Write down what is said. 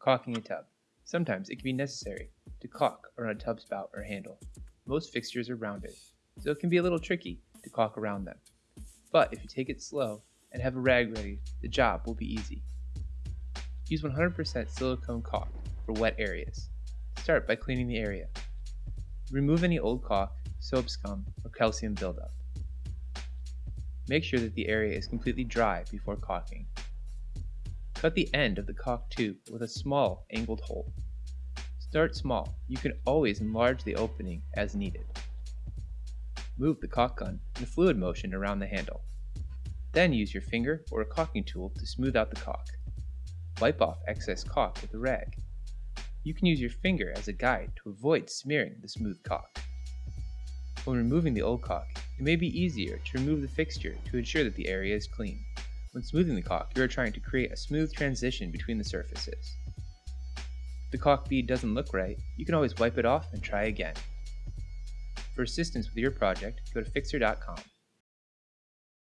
Caulking a tub. Sometimes it can be necessary to caulk around a tub spout or handle. Most fixtures are rounded, so it can be a little tricky to caulk around them. But if you take it slow and have a rag ready, the job will be easy. Use 100% silicone caulk for wet areas. Start by cleaning the area. Remove any old caulk, soap scum, or calcium buildup. Make sure that the area is completely dry before caulking. Cut the end of the caulk tube with a small angled hole. Start small, you can always enlarge the opening as needed. Move the caulk gun in a fluid motion around the handle. Then use your finger or a caulking tool to smooth out the caulk. Wipe off excess caulk with a rag. You can use your finger as a guide to avoid smearing the smooth caulk. When removing the old caulk, it may be easier to remove the fixture to ensure that the area is clean. When smoothing the caulk, you are trying to create a smooth transition between the surfaces. If the caulk bead doesn't look right, you can always wipe it off and try again. For assistance with your project, go to Fixer.com